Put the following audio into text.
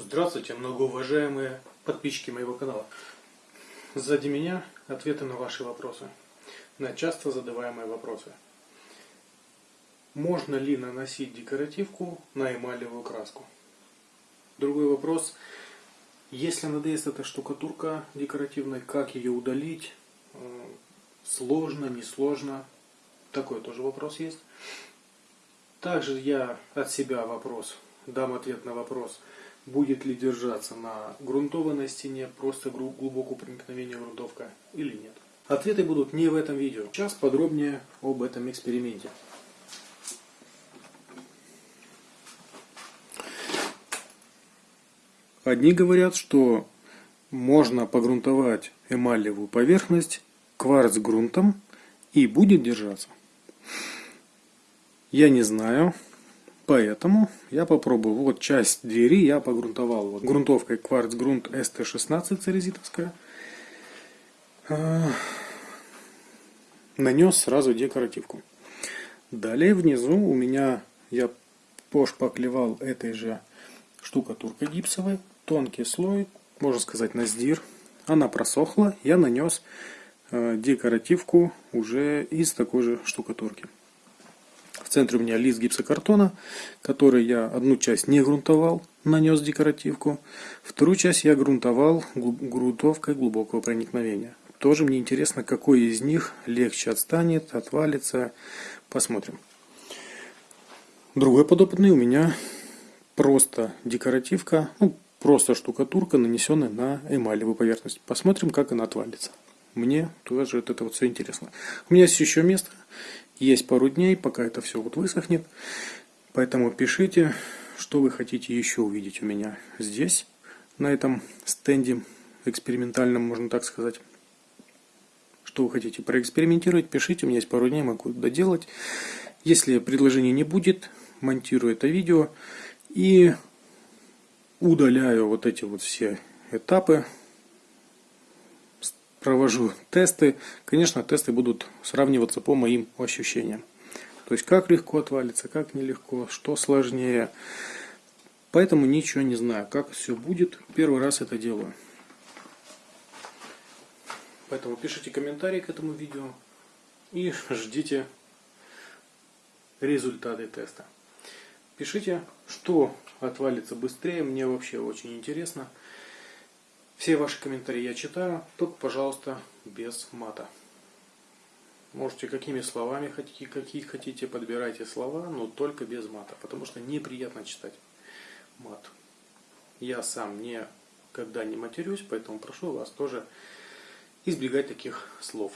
Здравствуйте, многоуважаемые подписчики моего канала. Сзади меня ответы на ваши вопросы, на часто задаваемые вопросы. Можно ли наносить декоративку на эмалевую краску? Другой вопрос. Если надоест эта штукатурка декоративная, как ее удалить? Э, сложно, несложно? Такой тоже вопрос есть. Также я от себя вопрос, дам ответ на вопрос, будет ли держаться на грунтованной стене, просто глубокого проникновения грунтовка или нет. Ответы будут не в этом видео. Сейчас подробнее об этом эксперименте. Одни говорят, что можно погрунтовать эмалевую поверхность кварц-грунтом и будет держаться. Я не знаю, поэтому я попробую. Вот часть двери я погрунтовал вот грунтовкой кварц-грунт ST16 церезитовская. А, нанес сразу декоративку. Далее внизу у меня я пошпаклевал этой же штукатуркой гипсовой. Тонкий слой, можно сказать на сдир. Она просохла, я нанес э, декоративку уже из такой же штукатурки. В центре у меня лист гипсокартона, который я одну часть не грунтовал, нанес декоративку. Вторую часть я грунтовал грунтовкой глубокого проникновения. Тоже мне интересно, какой из них легче отстанет, отвалится. Посмотрим. Другой подопытный у меня просто декоративка, ну, просто штукатурка, нанесенная на эмалевую поверхность. Посмотрим, как она отвалится. Мне тоже это вот все интересно. У меня есть еще место. Есть пару дней, пока это все вот высохнет. Поэтому пишите, что вы хотите еще увидеть у меня здесь, на этом стенде экспериментальном, можно так сказать. Что вы хотите проэкспериментировать, пишите, у меня есть пару дней, могу доделать. Если предложений не будет, монтирую это видео и удаляю вот эти вот все этапы, провожу тесты. Конечно, тесты будут сравниваться по моим ощущениям. То есть, как легко отвалится, как нелегко, что сложнее. Поэтому ничего не знаю, как все будет. Первый раз это делаю. Поэтому пишите комментарии к этому видео и ждите результаты теста. Пишите, что отвалится быстрее, мне вообще очень интересно. Все ваши комментарии я читаю, только, пожалуйста, без мата. Можете какими словами хотите, какие хотите, подбирайте слова, но только без мата, потому что неприятно читать мат. Я сам никогда не матерюсь, поэтому прошу вас тоже избегать таких слов.